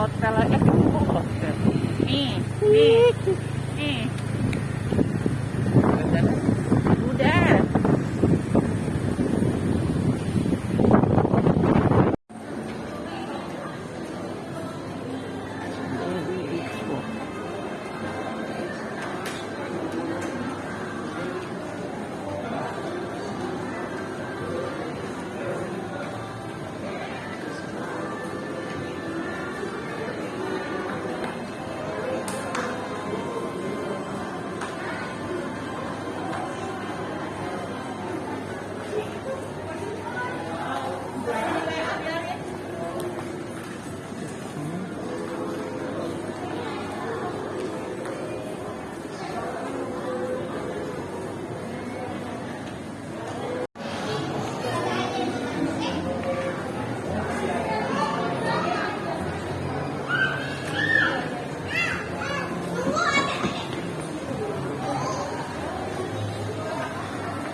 Nih, ke hotel aja ke hotel. Nih, nih, nih. Rencana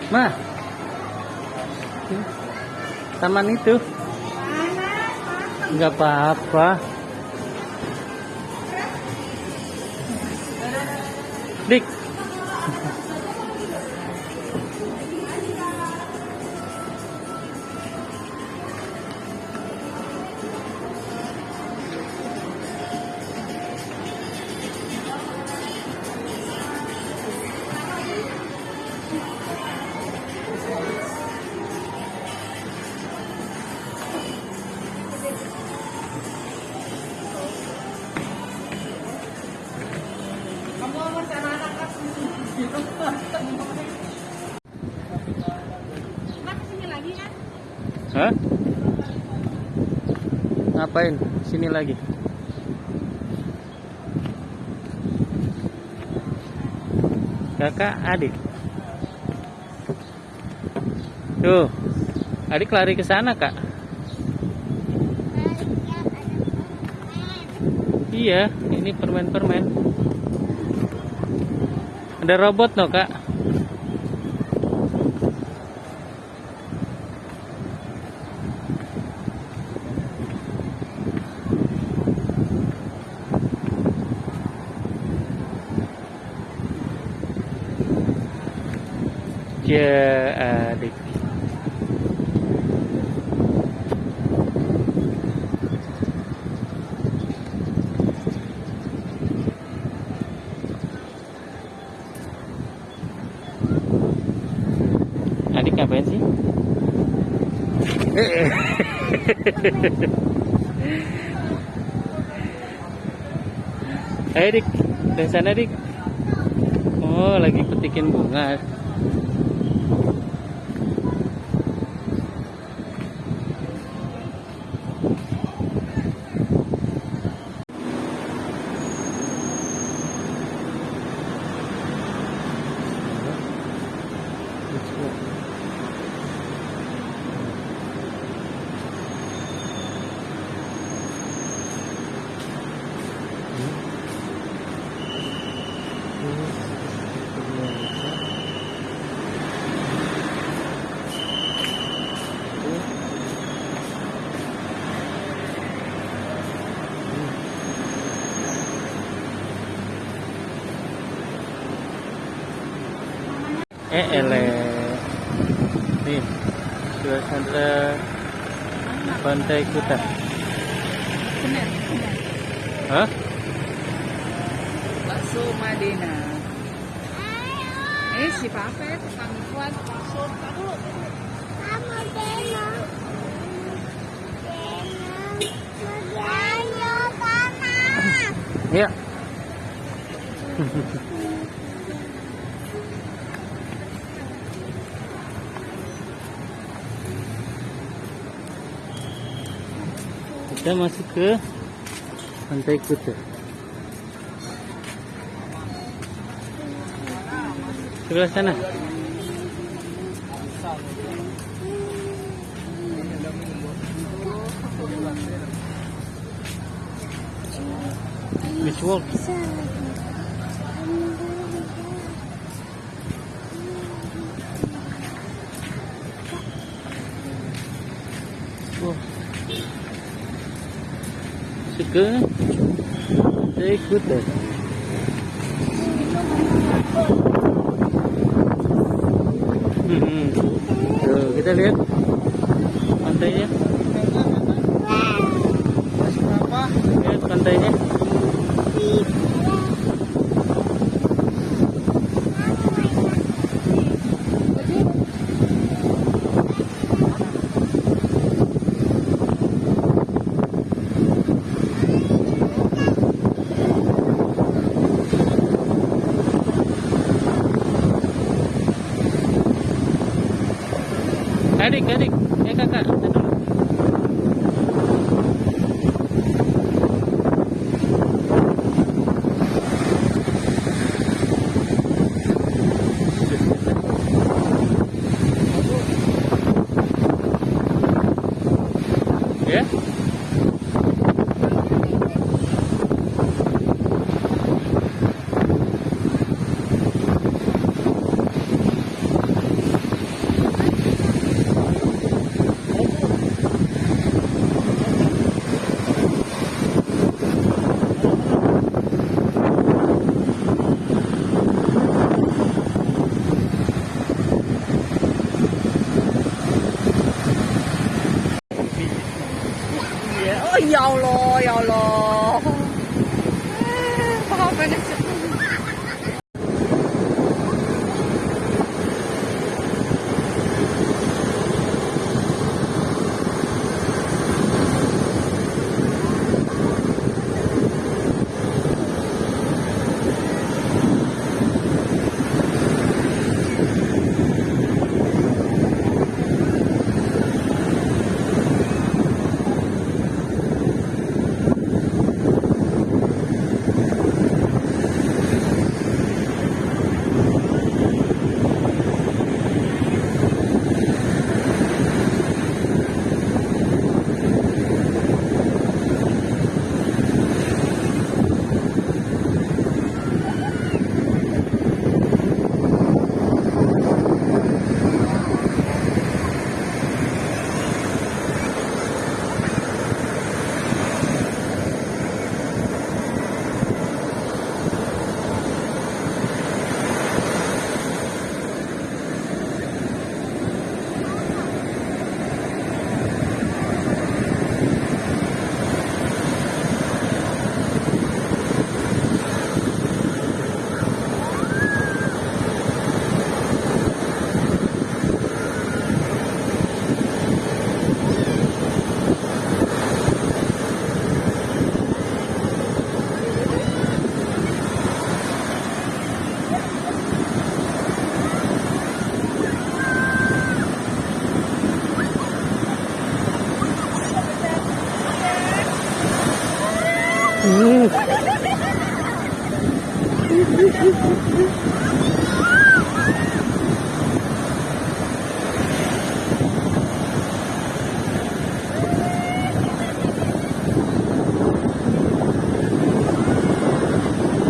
Mah. Taman itu. Enggak apa-apa. Dik. Ngapain? Sini lagi. Kakak, adik. Tuh. Adik lari ke sana, Kak. Iya, ini permen-permen. Ada robot no, Kak? Ya, adik. Adik ngapain sih? Ayo dik, dari sana dik. Oh, lagi petikin bunga. Eh ele. Nih. Dua senter. Pantai Kuta. Hah? Bakso Madena. Eh, si Papa ya, tukang kuat bakso. Dulu. Iya. Kita masuk ke Pantai Kuta. Sebelah sana. Beach walk. Pantai Kuta. Hmm. Tuh, kita lihat pantainya. Lihat pantainya. Adik, adik. Eh kakak. kita dulu. Ya?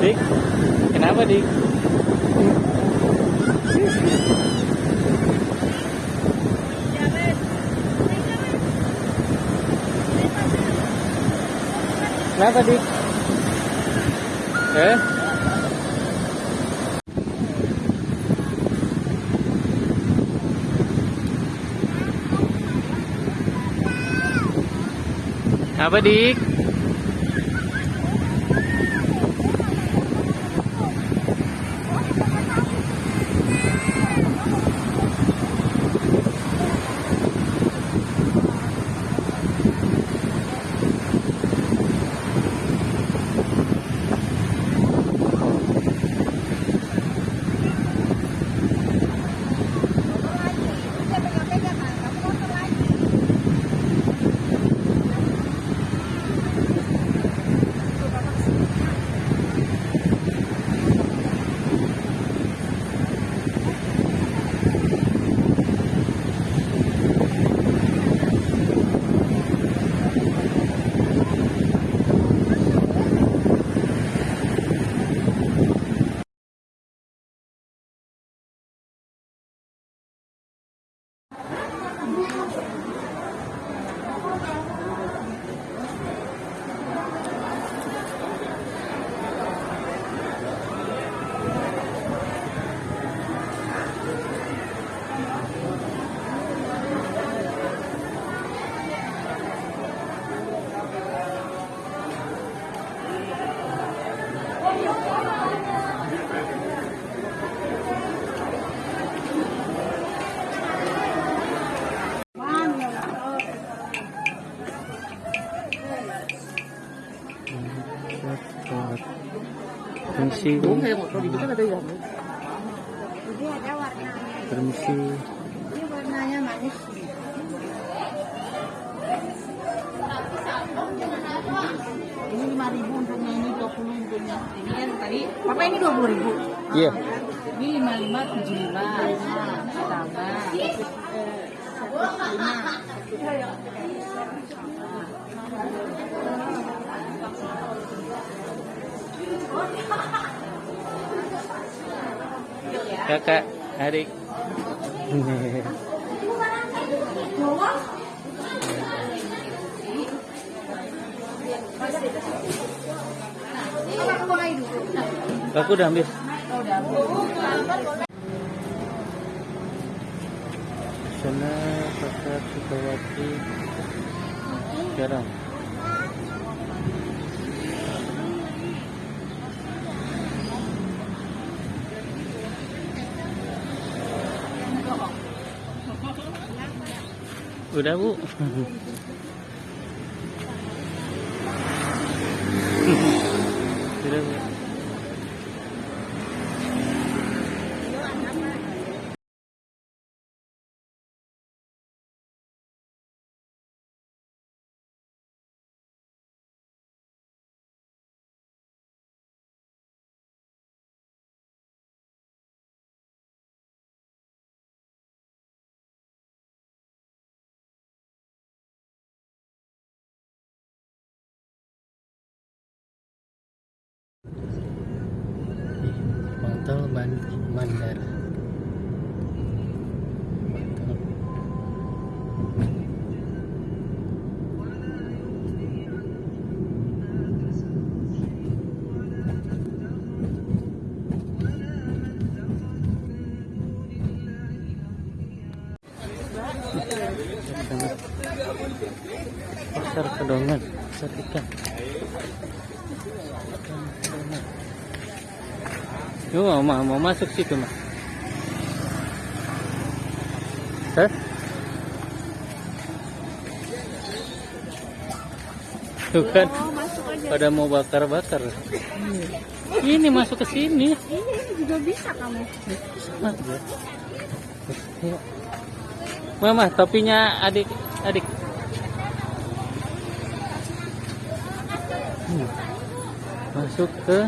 Dik, kenapa dik? Kenapa dik? Eh? Apa dik? Warnanya. Permisi. Ini warnanya manis. ini lima ribu ini dua puluh untungnya ini kan tadi papa ini dua puluh ribu Iya. ini lima lima tujuh lima tambah eh, satu lima Kakak, adik. Aku udah ambil. Sana pasar Sukawati sekarang. Udah bu. Bandara. Mantap. Pasar kedongan, pasar ikan. Yuk, mau, mau, mau masuk situ, mah. Hah? Tuh kan, pada mau bakar-bakar. Ini masuk ke sini. Ini juga bisa kamu. Mama, topinya adik, adik. Hmm. Masuk ke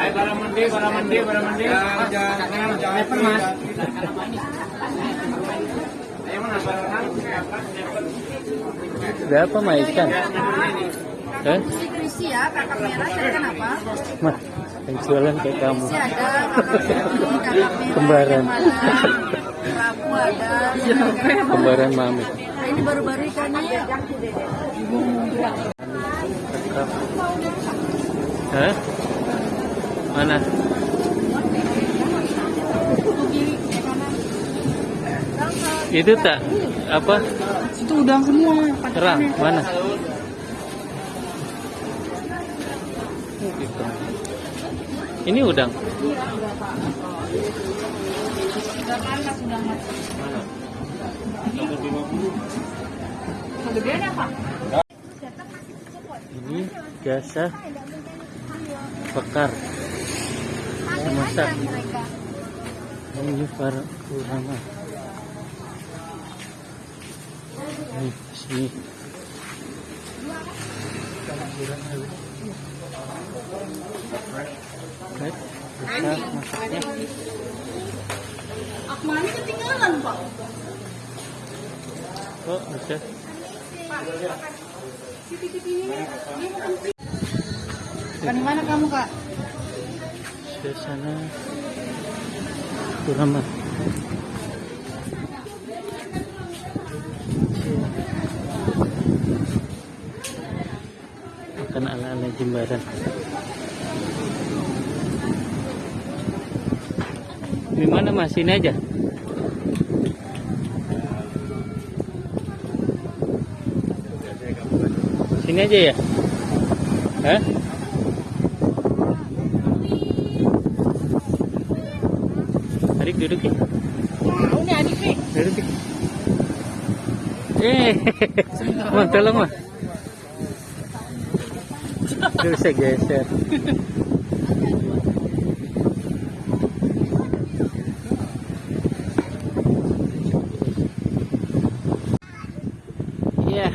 Ayo barang mandi, barang mandi, barang mandi. Jangan, jangan, mas. Ayo mana barang Berapa mah ikan? Si Krisi ya, kakak merah, carikan apa? Mah, yang jualan kayak kamu. Ada Kembaran. Rabu ada. Kembaran mami. Nah, ini baru-baru ikannya. Hah? Mana? Itu tak apa? Itu udang semua. Terang mana? Gitu. Ini udang. Ini jasa bekar. Memasak. Ini para ulama. Ini sini. Baik, masaknya. Akmani ketinggalan pak. Oh, bisa. Kan di mana kamu kak? Di sana ulama. Makan ala-ala jimbaran. Di mana mas? Sini aja. Sini aja ya? Hah? Duduk ya. Tahu nih adik nih. Duduk ya. Eh, mau tolong mah. Saya geser. Iya.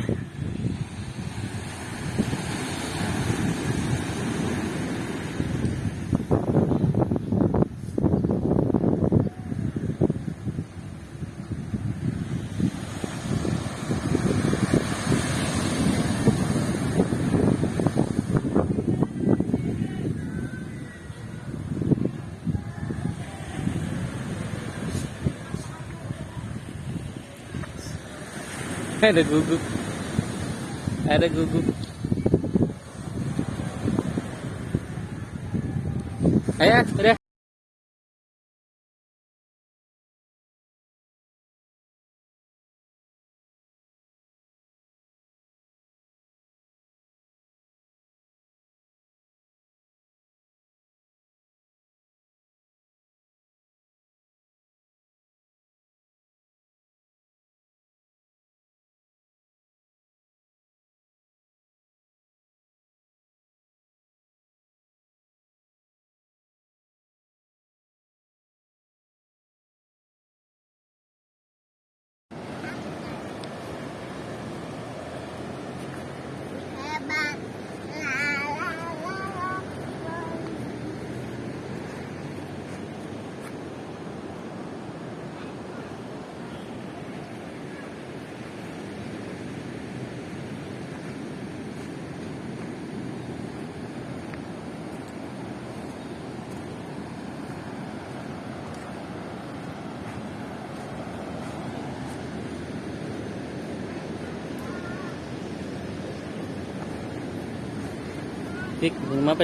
Ada guguk. Ada guguk. Ayo, udah. Dik, belum apa